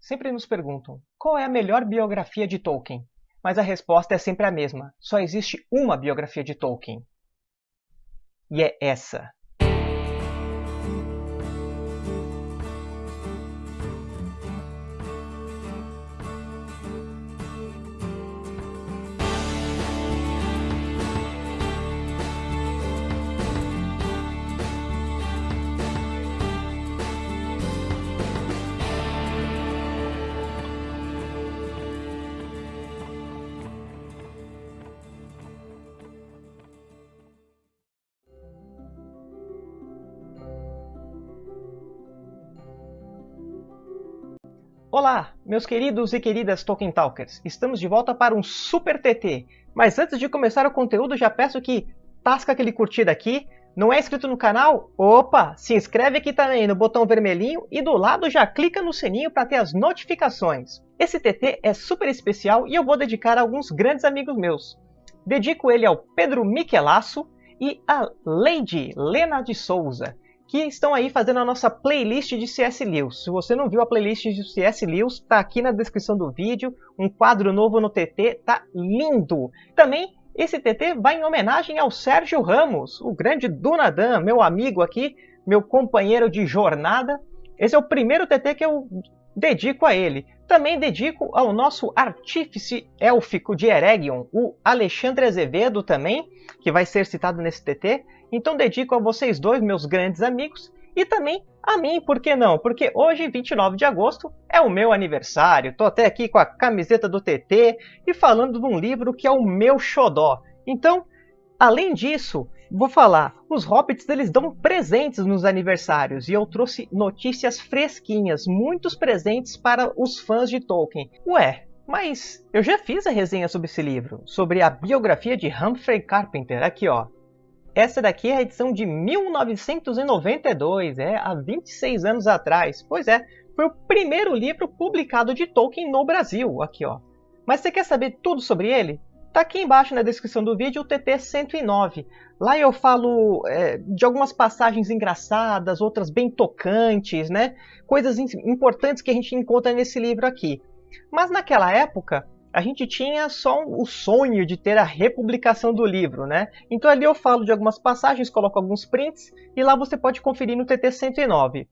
Sempre nos perguntam qual é a melhor biografia de Tolkien, mas a resposta é sempre a mesma: só existe uma biografia de Tolkien. E é essa. Olá, meus queridos e queridas Tolkien Talkers! Estamos de volta para um Super TT. Mas antes de começar o conteúdo, já peço que tasca aquele curtida aqui. Não é inscrito no canal? Opa! Se inscreve aqui também no botão vermelhinho e do lado já clica no sininho para ter as notificações. Esse TT é super especial e eu vou dedicar a alguns grandes amigos meus. Dedico ele ao Pedro Michelasso e a Lady Lena de Souza que estão aí fazendo a nossa playlist de C.S. Lewis. Se você não viu a playlist de C.S. Lewis, está aqui na descrição do vídeo. Um quadro novo no TT, tá lindo! Também esse TT vai em homenagem ao Sérgio Ramos, o grande Dunadan, meu amigo aqui, meu companheiro de jornada. Esse é o primeiro TT que eu dedico a ele. Também dedico ao nosso artífice élfico de Eregion, o Alexandre Azevedo também, que vai ser citado nesse TT. Então dedico a vocês dois, meus grandes amigos, e também a mim, por que não? Porque hoje, 29 de agosto, é o meu aniversário. Estou até aqui com a camiseta do TT e falando de um livro que é o meu xodó. Então, além disso, vou falar, os Hobbits eles dão presentes nos aniversários e eu trouxe notícias fresquinhas, muitos presentes para os fãs de Tolkien. Ué, mas eu já fiz a resenha sobre esse livro, sobre a biografia de Humphrey Carpenter, aqui ó. Essa daqui é a edição de 1992, é, há 26 anos atrás. Pois é, foi o primeiro livro publicado de Tolkien no Brasil, aqui ó. Mas você quer saber tudo sobre ele? Tá aqui embaixo na descrição do vídeo o TT 109. Lá eu falo é, de algumas passagens engraçadas, outras bem tocantes, né? Coisas importantes que a gente encontra nesse livro aqui. Mas naquela época, a gente tinha só o sonho de ter a republicação do livro, né? Então ali eu falo de algumas passagens, coloco alguns prints e lá você pode conferir no TT 109.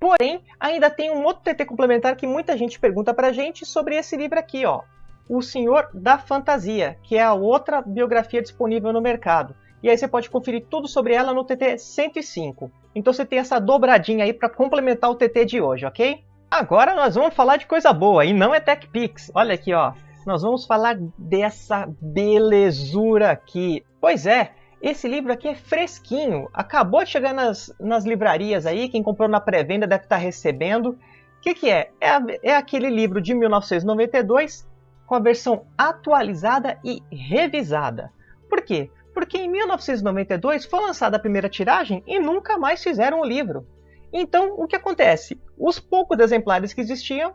Porém, ainda tem um outro TT complementar que muita gente pergunta pra gente sobre esse livro aqui, ó. O Senhor da Fantasia, que é a outra biografia disponível no mercado. E aí você pode conferir tudo sobre ela no TT 105. Então você tem essa dobradinha aí para complementar o TT de hoje, ok? Agora nós vamos falar de coisa boa, e não é TechPix. Olha aqui, ó nós vamos falar dessa belezura aqui. Pois é, esse livro aqui é fresquinho, acabou de chegar nas, nas livrarias aí, quem comprou na pré-venda deve estar recebendo. O que, que é? É, é aquele livro de 1992 com a versão atualizada e revisada. Por quê? Porque em 1992 foi lançada a primeira tiragem e nunca mais fizeram o livro. Então, o que acontece? Os poucos exemplares que existiam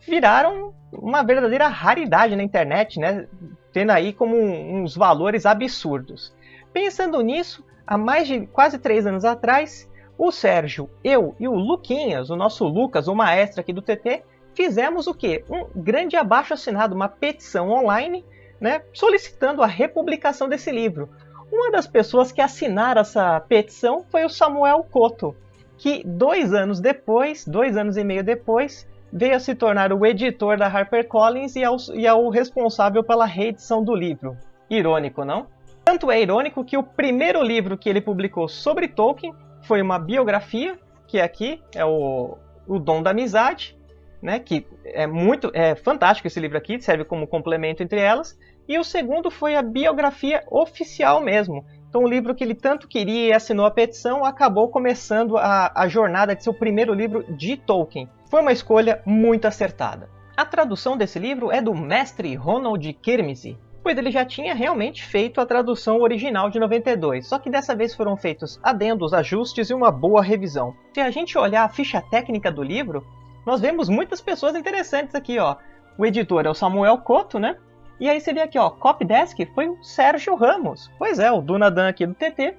viraram uma verdadeira raridade na internet, né? tendo aí como uns valores absurdos. Pensando nisso, há mais de quase três anos atrás, o Sérgio, eu e o Luquinhas, o nosso Lucas, o maestro aqui do TT, fizemos o quê? Um grande abaixo assinado, uma petição online, né, solicitando a republicação desse livro. Uma das pessoas que assinaram essa petição foi o Samuel Coto, que dois anos depois, dois anos e meio depois, veio a se tornar o editor da HarperCollins e é, o, e é responsável pela reedição do livro. Irônico, não? Tanto é irônico que o primeiro livro que ele publicou sobre Tolkien foi uma biografia, que aqui é o, o Dom da Amizade, né, que é muito é fantástico esse livro aqui, serve como complemento entre elas, e o segundo foi a biografia oficial mesmo. Então o livro que ele tanto queria e assinou a petição acabou começando a, a jornada de seu primeiro livro de Tolkien. Foi uma escolha muito acertada. A tradução desse livro é do mestre Ronald Kirmese, pois ele já tinha realmente feito a tradução original de 92, só que dessa vez foram feitos adendos, ajustes e uma boa revisão. Se a gente olhar a ficha técnica do livro, nós vemos muitas pessoas interessantes aqui, ó. O editor é o Samuel Coto, né? E aí você vê aqui, ó, Copydesk foi o Sérgio Ramos. Pois é, o Dunadan aqui do TT.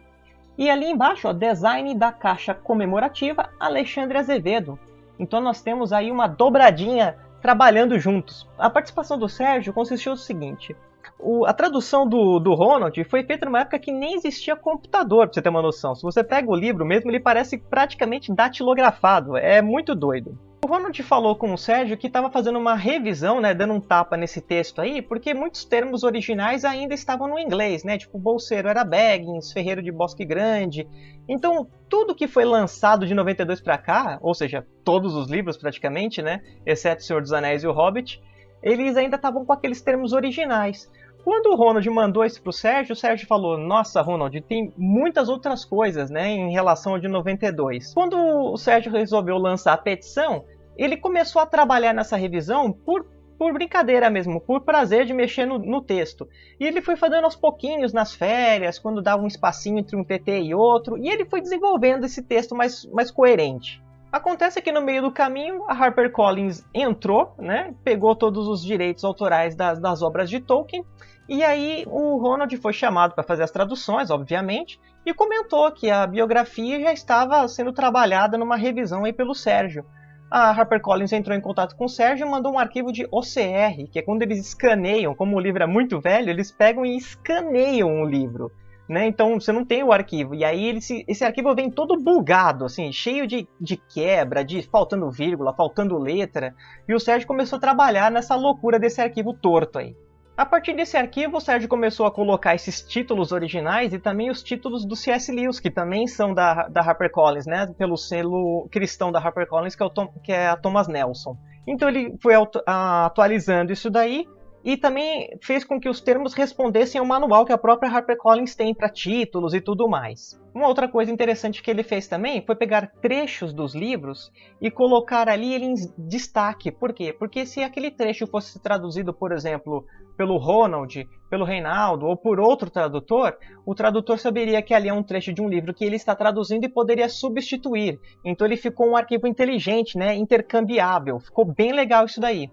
E ali embaixo, ó, design da caixa comemorativa Alexandre Azevedo. Então nós temos aí uma dobradinha trabalhando juntos. A participação do Sérgio consistiu no seguinte: o, a tradução do, do Ronald foi feita numa época que nem existia computador, pra você ter uma noção. Se você pega o livro mesmo, ele parece praticamente datilografado. É muito doido. O Ronald falou com o Sérgio que estava fazendo uma revisão, né, dando um tapa nesse texto aí, porque muitos termos originais ainda estavam no inglês, né? Tipo, bolseiro era Baggins, ferreiro de Bosque Grande. Então, tudo que foi lançado de 92 para cá, ou seja, todos os livros praticamente, né, exceto O Senhor dos Anéis e O Hobbit, eles ainda estavam com aqueles termos originais. Quando o Ronald mandou isso para o Sérgio, o Sérgio falou: Nossa, Ronald, tem muitas outras coisas né, em relação ao de 92. Quando o Sérgio resolveu lançar a petição, ele começou a trabalhar nessa revisão por, por brincadeira mesmo, por prazer de mexer no, no, texto. E ele foi fazendo aos pouquinhos nas férias, quando dava um espacinho entre um TT e outro, e ele foi desenvolvendo esse texto mais, mais coerente. Acontece que no meio do caminho a HarperCollins entrou, né, pegou todos os direitos autorais das, das obras de Tolkien, e aí o Ronald foi chamado para fazer as traduções, obviamente, e comentou que a biografia já estava sendo trabalhada numa revisão aí pelo Sérgio a HarperCollins entrou em contato com o Sérgio e mandou um arquivo de OCR, que é quando eles escaneiam, como o livro é muito velho, eles pegam e escaneiam o livro. Né? Então você não tem o arquivo. E aí ele, esse arquivo vem todo bugado, assim, cheio de, de quebra, de faltando vírgula, faltando letra. E o Sérgio começou a trabalhar nessa loucura desse arquivo torto aí. A partir desse arquivo, o Sérgio começou a colocar esses títulos originais e também os títulos do C.S. Lewis, que também são da, da HarperCollins, né? Pelo selo cristão da HarperCollins, que é, Tom, que é a Thomas Nelson. Então ele foi atualizando isso daí e também fez com que os termos respondessem ao manual que a própria HarperCollins tem para títulos e tudo mais. Uma outra coisa interessante que ele fez também foi pegar trechos dos livros e colocar ali ele em destaque. Por quê? Porque se aquele trecho fosse traduzido, por exemplo, pelo Ronald, pelo Reinaldo ou por outro tradutor, o tradutor saberia que ali é um trecho de um livro que ele está traduzindo e poderia substituir. Então ele ficou um arquivo inteligente, né, intercambiável. Ficou bem legal isso daí.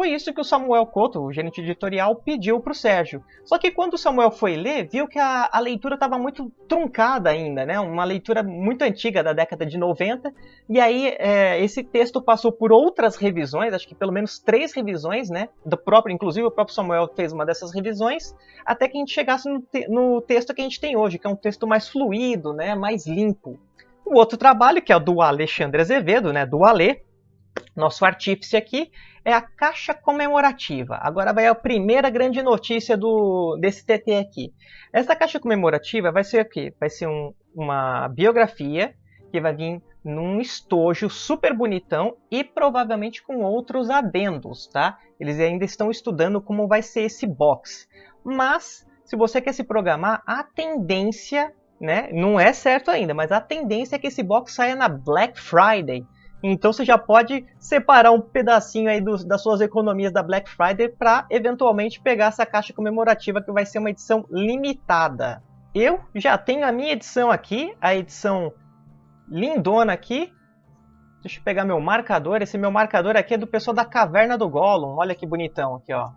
Foi isso que o Samuel Couto, o gerente editorial, pediu para o Sérgio. Só que quando o Samuel foi ler, viu que a, a leitura estava muito truncada ainda, né? Uma leitura muito antiga da década de 90. E aí é, esse texto passou por outras revisões, acho que pelo menos três revisões, né? Do próprio, inclusive o próprio Samuel fez uma dessas revisões, até que a gente chegasse no, te no texto que a gente tem hoje, que é um texto mais fluido, né? Mais limpo. O outro trabalho, que é o do Alexandre Azevedo, né? Do Alê, nosso artífice aqui, é a caixa comemorativa. Agora vai a primeira grande notícia do, desse TT aqui. Essa caixa comemorativa vai ser o quê? Vai ser um, uma biografia que vai vir num estojo super bonitão e provavelmente com outros adendos, tá? Eles ainda estão estudando como vai ser esse box. Mas, se você quer se programar, a tendência, né? Não é certo ainda, mas a tendência é que esse box saia na Black Friday. Então você já pode separar um pedacinho aí do, das suas economias da Black Friday para eventualmente pegar essa caixa comemorativa que vai ser uma edição limitada. Eu já tenho a minha edição aqui, a edição lindona aqui. Deixa eu pegar meu marcador. Esse meu marcador aqui é do pessoal da Caverna do Gollum. Olha que bonitão aqui, ó.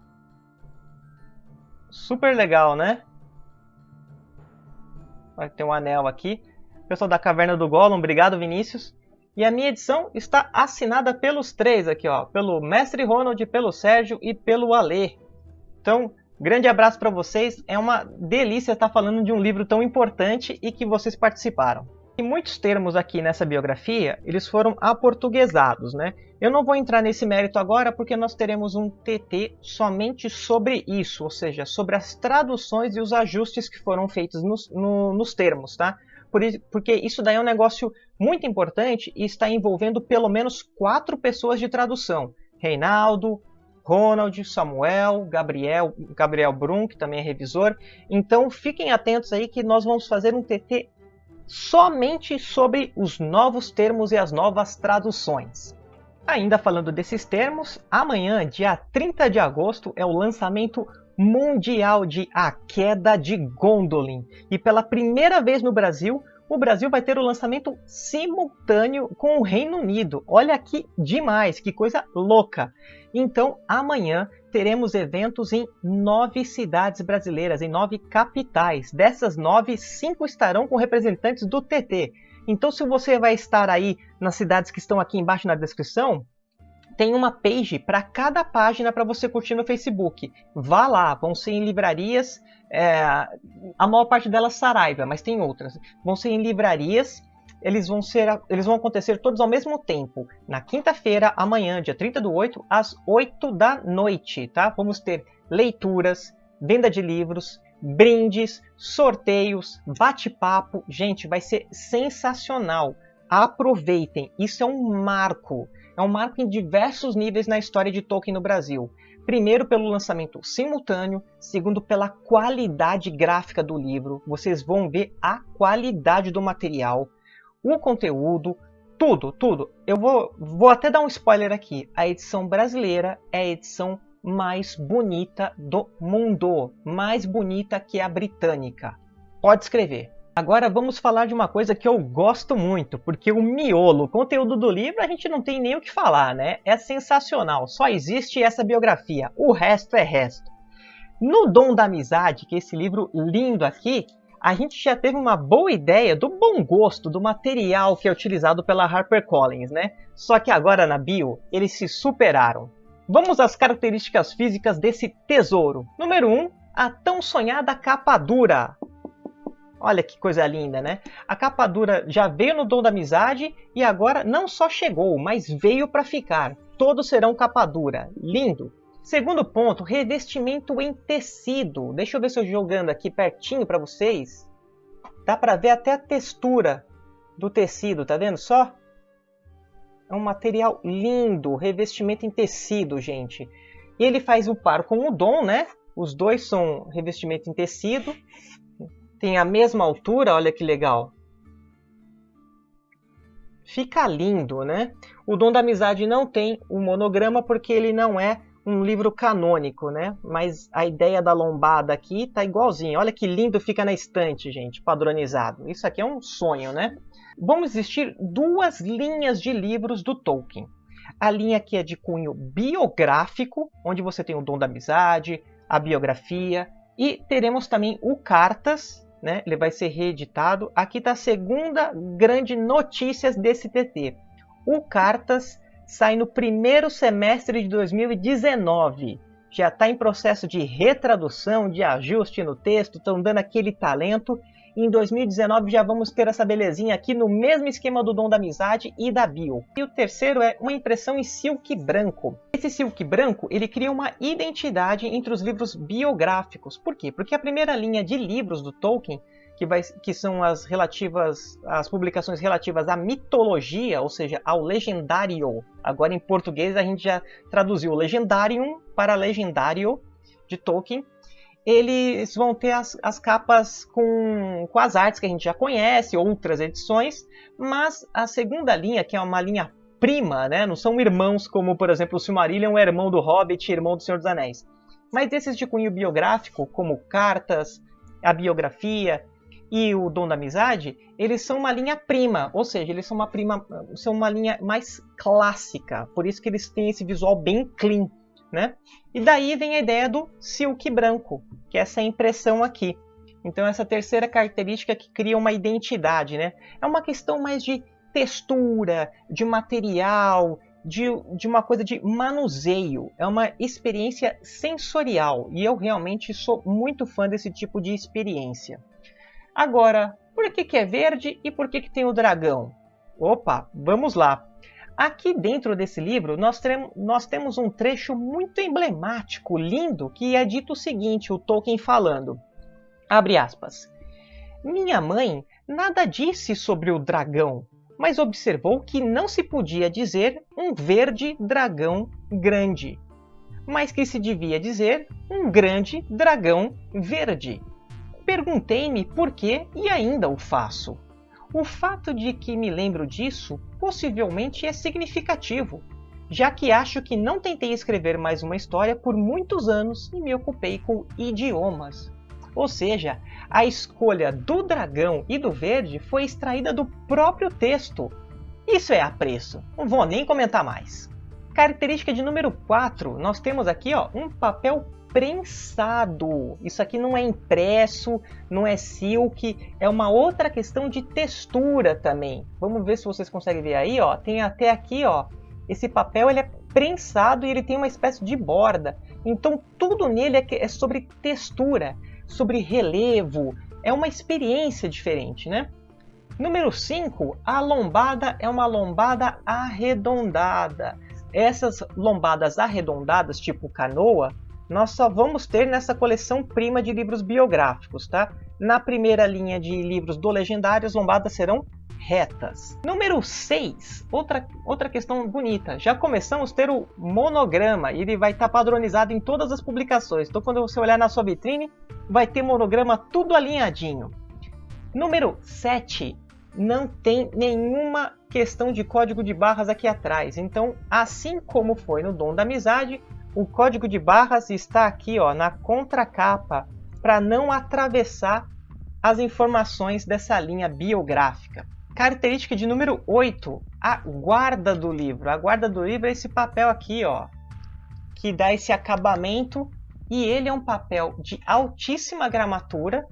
Super legal, né? Tem um anel aqui. Pessoal da Caverna do Gollum, obrigado Vinícius. E a minha edição está assinada pelos três aqui, ó, pelo Mestre Ronald, pelo Sérgio e pelo Alê. Então, grande abraço para vocês. É uma delícia estar falando de um livro tão importante e que vocês participaram. E muitos termos aqui nessa biografia, eles foram aportuguesados, né? Eu não vou entrar nesse mérito agora porque nós teremos um TT somente sobre isso, ou seja, sobre as traduções e os ajustes que foram feitos nos, no, nos termos, tá? Porque isso daí é um negócio muito importante e está envolvendo pelo menos quatro pessoas de tradução. Reinaldo, Ronald, Samuel, Gabriel, Gabriel Brum, que também é revisor. Então fiquem atentos aí que nós vamos fazer um TT somente sobre os novos termos e as novas traduções. Ainda falando desses termos, amanhã, dia 30 de agosto, é o lançamento mundial de A Queda de Gondolin. E pela primeira vez no Brasil, o Brasil vai ter o lançamento simultâneo com o Reino Unido. Olha que demais, que coisa louca! Então, amanhã teremos eventos em nove cidades brasileiras, em nove capitais. Dessas nove, cinco estarão com representantes do TT. Então, se você vai estar aí nas cidades que estão aqui embaixo na descrição, tem uma page para cada página para você curtir no Facebook. Vá lá, vão ser em livrarias, é, a maior parte delas Saraiva, mas tem outras. Vão ser em livrarias, eles vão, ser, eles vão acontecer todos ao mesmo tempo. Na quinta-feira, amanhã, dia 30 do 8, às 8 da noite, tá? Vamos ter leituras, venda de livros, brindes, sorteios, bate-papo. Gente, vai ser sensacional. Aproveitem, isso é um marco. É um marco em diversos níveis na história de Tolkien no Brasil. Primeiro, pelo lançamento simultâneo, segundo, pela qualidade gráfica do livro. Vocês vão ver a qualidade do material, o conteúdo, tudo, tudo. Eu vou, vou até dar um spoiler aqui. A edição brasileira é a edição mais bonita do mundo, mais bonita que a britânica. Pode escrever. Agora vamos falar de uma coisa que eu gosto muito, porque o miolo, o conteúdo do livro, a gente não tem nem o que falar, né? É sensacional, só existe essa biografia, o resto é resto. No Dom da Amizade, que é esse livro lindo aqui, a gente já teve uma boa ideia do bom gosto do material que é utilizado pela HarperCollins, né? Só que agora na bio, eles se superaram. Vamos às características físicas desse tesouro. Número 1, um, a tão sonhada capa dura. Olha que coisa linda, né? A capa dura já veio no Dom da Amizade e agora não só chegou, mas veio para ficar. Todos serão capa dura. Lindo! Segundo ponto, revestimento em tecido. Deixa eu ver se eu jogando aqui pertinho para vocês. Dá para ver até a textura do tecido, tá vendo só? É um material lindo, revestimento em tecido, gente. E ele faz o par com o Dom, né? Os dois são revestimento em tecido. Tem a mesma altura, olha que legal. Fica lindo, né? O Dom da Amizade não tem o monograma porque ele não é um livro canônico, né? Mas a ideia da lombada aqui tá igualzinho. Olha que lindo fica na estante, gente, padronizado. Isso aqui é um sonho, né? vão existir duas linhas de livros do Tolkien. A linha que é de cunho biográfico, onde você tem o dom da amizade, a biografia, e teremos também o Cartas, né? ele vai ser reeditado. Aqui está a segunda grande notícia desse TT. O Cartas sai no primeiro semestre de 2019. Já está em processo de retradução, de ajuste no texto, estão dando aquele talento em 2019 já vamos ter essa belezinha aqui no mesmo esquema do Dom da Amizade e da Bio. E o terceiro é uma impressão em silk branco. Esse silk branco, ele cria uma identidade entre os livros biográficos. Por quê? Porque a primeira linha de livros do Tolkien que, vai, que, são as relativas, as publicações relativas à mitologia, ou seja, ao legendário. Agora em português a gente já traduziu o legendarium para legendário de Tolkien eles vão ter as, as capas com, com as artes que a gente já conhece, outras edições, mas a segunda linha, que é uma linha prima, né, não são irmãos como, por exemplo, o Silmarillion é irmão do Hobbit irmão do Senhor dos Anéis, mas desses de cunho biográfico, como cartas, a biografia e o Dom da Amizade, eles são uma linha prima, ou seja, eles são uma prima, são uma linha mais clássica, por isso que eles têm esse visual bem clean, né? E daí vem a ideia do silk branco, que é essa impressão aqui. Então essa terceira característica que cria uma identidade, né? É uma questão mais de textura, de material, de, de uma coisa de manuseio. É uma experiência sensorial e eu realmente sou muito fã desse tipo de experiência. Agora, por que, que é verde e por que, que tem o dragão? Opa, vamos lá. Aqui dentro desse livro, nós, nós, temos um trecho muito emblemático, lindo, que é dito o seguinte, o Tolkien falando, abre aspas, Minha mãe nada disse sobre o dragão, mas observou que não se podia dizer um verde dragão grande, mas que se devia dizer um grande dragão verde. Perguntei-me por que e ainda o faço. O fato de que me lembro disso possivelmente é significativo, já que acho que não tentei escrever mais uma história por muitos anos e me ocupei com idiomas. Ou seja, a escolha do dragão e do verde foi extraída do próprio texto. Isso é apreço, não vou nem comentar mais. Característica de número 4, nós temos aqui ó, um papel prensado. Isso aqui não é impresso, não é silk, é uma outra questão de textura também. Vamos ver se vocês conseguem ver aí, ó. Tem até aqui, ó. Esse papel ele é prensado e ele tem uma espécie de borda. Então tudo nele é, é sobre textura, sobre relevo. É uma experiência diferente, né? Número 5, a lombada é uma lombada arredondada. Essas lombadas arredondadas, tipo canoa, nós só vamos ter nessa coleção prima de livros biográficos, tá? Na primeira linha de livros do Legendário, as lombadas serão retas. Número 6, outra, outra questão bonita. Já começamos a ter o monograma, e ele vai estar tá padronizado em todas as publicações. Então quando você olhar na sua vitrine, vai ter monograma tudo alinhadinho. Número 7, não tem nenhuma questão de código de barras aqui atrás. Então, assim como foi no Dom da Amizade, o código de barras está aqui ó, na contracapa para não atravessar as informações dessa linha biográfica. Característica de número 8, a guarda do livro. A guarda do livro é esse papel aqui, ó, que dá esse acabamento e ele é um papel de altíssima gramatura,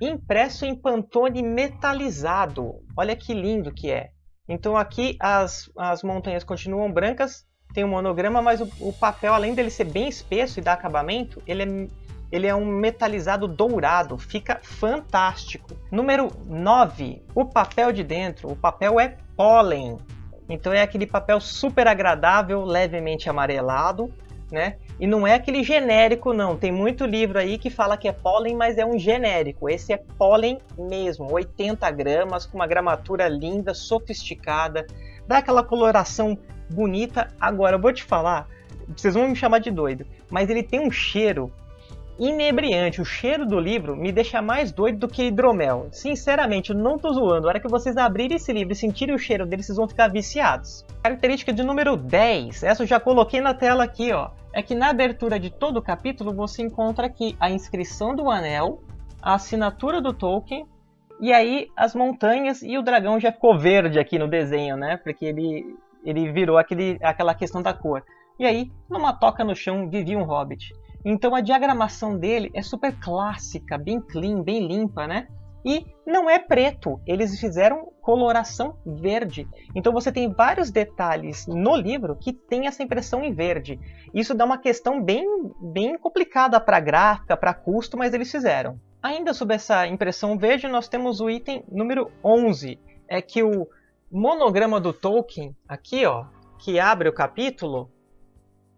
impresso em pantone metalizado. Olha que lindo que é. Então aqui as, as montanhas continuam brancas, tem um monograma, mas o, o, papel, além dele ser bem espesso e dar acabamento, ele é, ele é um metalizado dourado, fica fantástico. Número 9, o papel de dentro. O papel é pólen, então é aquele papel super agradável, levemente amarelado, né? E não é aquele genérico, não. Tem muito livro aí que fala que é pólen, mas é um genérico. Esse é pólen mesmo, 80 gramas, com uma gramatura linda, sofisticada, dá aquela coloração bonita. Agora, eu vou te falar, vocês vão me chamar de doido, mas ele tem um cheiro inebriante. O cheiro do livro me deixa mais doido do que hidromel. Sinceramente, não tô zoando. A hora que vocês abrirem esse livro e sentirem o cheiro dele, vocês vão ficar viciados. Característica de número 10. Essa eu já coloquei na tela aqui, ó. É que na abertura de todo o capítulo você encontra aqui a inscrição do anel, a assinatura do Tolkien, e aí as montanhas e o dragão já ficou verde aqui no desenho, né? Porque ele, ele virou aquele, aquela questão da cor. E aí, numa toca no chão, vivia um hobbit. Então a diagramação dele é super clássica, bem clean, bem limpa, né? E não é preto, eles fizeram coloração verde. Então você tem vários detalhes no livro que tem essa impressão em verde. Isso dá uma questão bem, bem complicada para gráfica, para custo, mas eles fizeram. Ainda sobre essa impressão verde, nós temos o item número 11, é que o monograma do Tolkien, aqui ó, que abre o capítulo,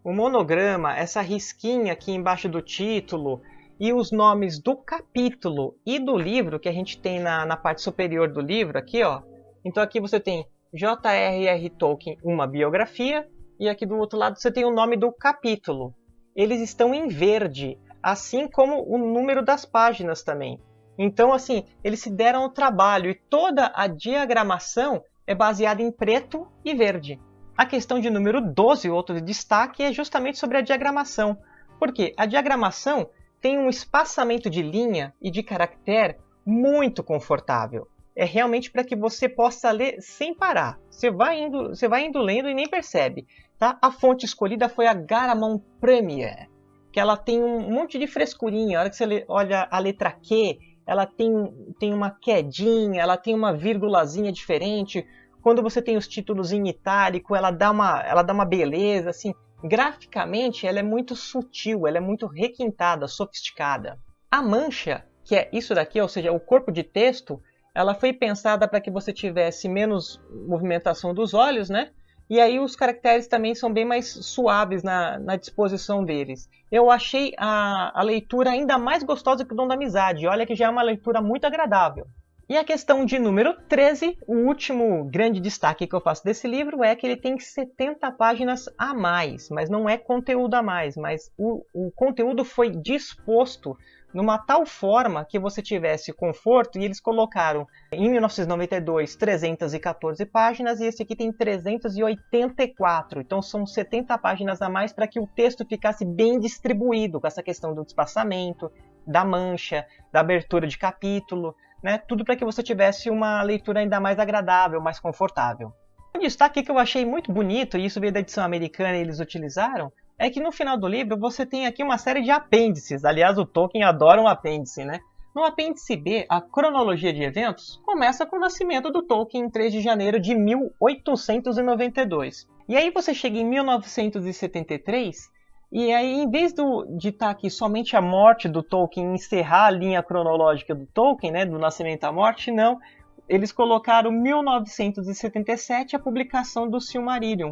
o monograma, essa risquinha aqui embaixo do título e os nomes do capítulo e do livro que a gente tem na, na parte superior do livro aqui, ó. Então aqui você tem J.R.R. Tolkien, uma biografia, e aqui do outro lado você tem o nome do capítulo. Eles estão em verde, assim como o número das páginas também. Então, assim, eles se deram o trabalho e toda a diagramação é baseada em preto e verde. A questão de número 12, outro destaque, é justamente sobre a diagramação. Porque a diagramação tem um espaçamento de linha e de caractere muito confortável. É realmente para que você possa ler sem parar. Você vai indo, você vai indo lendo e nem percebe. Tá? A fonte escolhida foi a Garamond Premier, que ela tem um monte de frescurinha. A hora que você olha a letra Q, ela tem, tem uma quedinha, ela tem uma vírgulazinha diferente quando você tem os títulos em itálico, ela dá uma, ela dá uma beleza, assim, graficamente ela é muito sutil, ela é muito requintada, sofisticada. A mancha, que é isso daqui, ou seja, o corpo de texto, ela foi pensada para que você tivesse menos movimentação dos olhos, né? E aí os caracteres também são bem mais suaves na, na disposição deles. Eu achei a, a leitura ainda mais gostosa que o Dom da Amizade. Olha que já é uma leitura muito agradável. E a questão de número 13, o último grande destaque que eu faço desse livro é que ele tem 70 páginas a mais, mas não é conteúdo a mais, mas o, o conteúdo foi disposto numa tal forma que você tivesse conforto, e eles colocaram em 1992 314 páginas e esse aqui tem 384, então são 70 páginas a mais para que o texto ficasse bem distribuído, com essa questão do espaçamento, da mancha, da abertura de capítulo né? Tudo para que você tivesse uma leitura ainda mais agradável, mais confortável. Um destaque que eu achei muito bonito, e isso veio da edição americana e eles utilizaram, é que no final do livro você tem aqui uma série de apêndices. Aliás, o Tolkien adora um apêndice, né? No apêndice B, a cronologia de eventos começa com o nascimento do Tolkien em 3 de janeiro de 1892. E aí você chega em 1973 e aí, em vez do, de estar tá aqui somente a morte do Tolkien, encerrar a linha cronológica do Tolkien, né, do nascimento à morte, não. Eles colocaram 1977 a publicação do Silmarillion.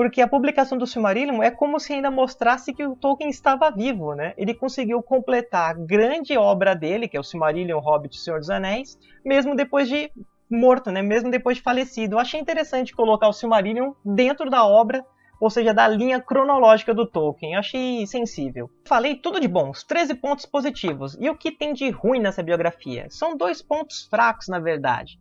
Porque a publicação do Silmarillion é como se ainda mostrasse que o Tolkien estava vivo, né? Ele conseguiu completar a grande obra dele, que é o Silmarillion, Hobbit e Senhor dos Anéis, mesmo depois de morto, né? Mesmo depois de falecido. Eu achei interessante colocar o Silmarillion dentro da obra, ou seja, da linha cronológica do Tolkien. Achei sensível. Falei tudo de bons, 13 pontos positivos. E o que tem de ruim nessa biografia? São dois pontos fracos, na verdade.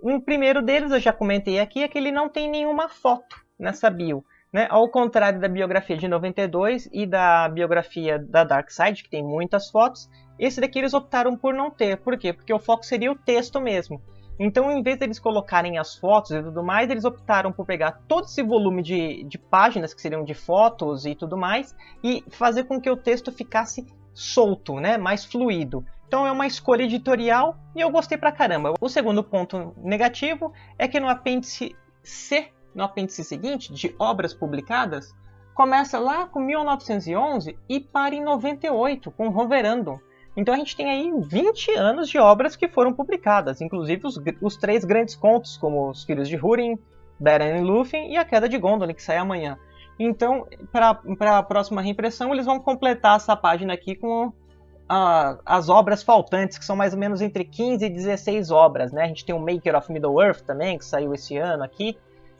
Um primeiro deles, eu já comentei aqui, é que ele não tem nenhuma foto nessa bio. Né? Ao contrário da biografia de 92 e da biografia da Dark Side, que tem muitas fotos, esse daqui eles optaram por não ter. Por quê? Porque o foco seria o texto mesmo. Então, em vez deles colocarem as fotos e tudo mais, eles optaram por pegar todo esse volume de, de páginas, que seriam de fotos e tudo mais, e fazer com que o texto ficasse solto, né? mais fluido. Então é uma escolha editorial e eu gostei pra caramba. O segundo ponto negativo é que no apêndice C no apêndice seguinte, de obras publicadas, começa lá com 1911 e para em 98, com Roverandom. Então a gente tem aí 20 anos de obras que foram publicadas, inclusive os, os três grandes contos, como Os Filhos de Húrin, Beren e Lúthien e A Queda de Gondolin, que sai amanhã. Então, para a próxima reimpressão, eles vão completar essa página aqui com as obras faltantes, que são mais ou menos entre 15 e 16 obras. Né? A gente tem o Maker of Middle-earth também, que saiu esse ano aqui.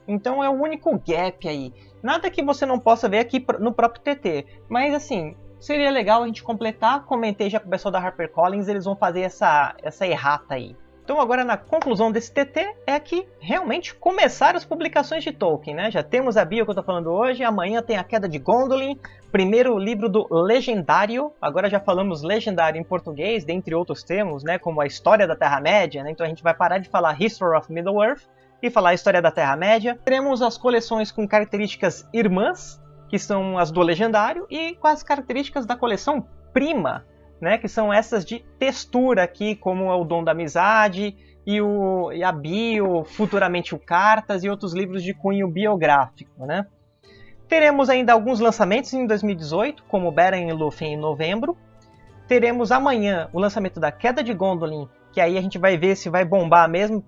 Então é o único gap aí. Nada que você não possa ver aqui no próprio TT. Mas assim, seria legal a gente completar. Comentei já com o pessoal da HarperCollins, eles vão fazer essa, essa errata aí. Então agora na conclusão desse TT é que realmente começaram as publicações de Tolkien, né? Já temos a bio que eu tô falando hoje, amanhã tem a Queda de Gondolin, primeiro livro do Legendário, agora já falamos Legendário em português, dentre outros termos, né? Como a História da Terra-média, né? Então a gente vai parar de falar History of Middle-earth e falar a história da Terra-média. Teremos as coleções com características irmãs, que são as do Legendário, e com as características da coleção Prima, né, que são essas de textura aqui, como é o Dom da Amizade e, o, e a Bio, futuramente o Cartas e outros livros de cunho biográfico. Né? Teremos ainda alguns lançamentos em 2018, como Beren e Lúthien em novembro. Teremos amanhã o lançamento da Queda de Gondolin que aí a gente vai ver se vai bombar mesmo,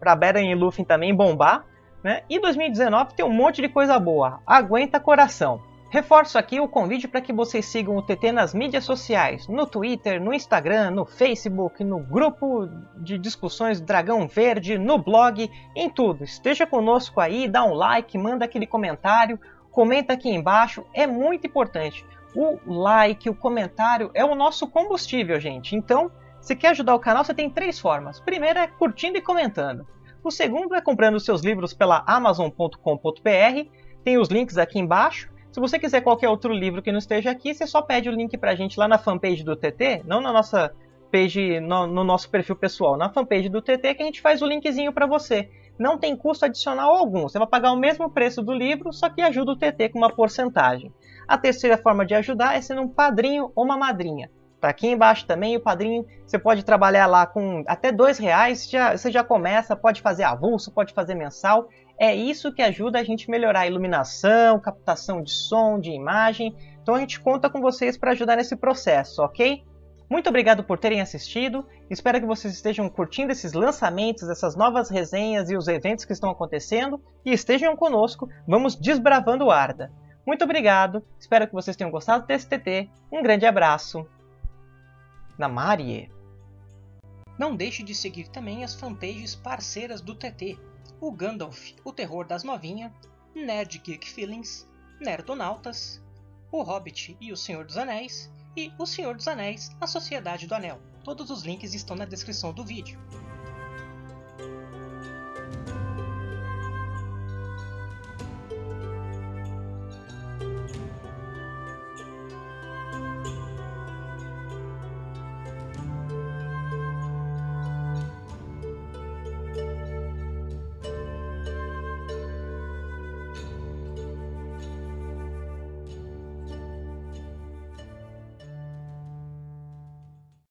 para Beren e Luffy também bombar. Né? E 2019 tem um monte de coisa boa. Aguenta coração! Reforço aqui o convite para que vocês sigam o TT nas mídias sociais, no Twitter, no Instagram, no Facebook, no grupo de discussões Dragão Verde, no blog, em tudo. Esteja conosco aí, dá um like, manda aquele comentário, comenta aqui embaixo, é muito importante. O like, o comentário é o nosso combustível, gente. Então, se quer ajudar o canal, você tem três formas. Primeiro é curtindo e comentando. O segundo é comprando seus livros pela amazon.com.br. Tem os links aqui embaixo. Se você quiser qualquer outro livro que não esteja aqui, você só pede o link pra gente lá na fanpage do TT, não na nossa page, no, no nosso perfil pessoal, na fanpage do TT que a gente faz o linkzinho para você. Não tem custo adicional algum, você vai pagar o mesmo preço do livro, só que ajuda o TT com uma porcentagem. A terceira forma de ajudar é sendo um padrinho ou uma madrinha. Tá aqui embaixo também o padrinho, você pode trabalhar lá com até dois reais, já, você já começa, pode fazer avulso, pode fazer mensal. É isso que ajuda a gente melhorar a iluminação, captação de som, de imagem. Então a gente conta com vocês para ajudar nesse processo, ok? Muito obrigado por terem assistido. Espero que vocês estejam curtindo esses lançamentos, essas novas resenhas e os eventos que estão acontecendo. E estejam conosco, vamos desbravando o Arda. Muito obrigado, espero que vocês tenham gostado desse TT. Um grande abraço na Marie. Não deixe de seguir também as fanpages parceiras do TT, o Gandalf, o Terror das Novinha, Nerd Geek Feelings, Nerdonautas, o Hobbit e o Senhor dos Anéis, e o Senhor dos Anéis, a Sociedade do Anel. Todos os links estão na descrição do vídeo.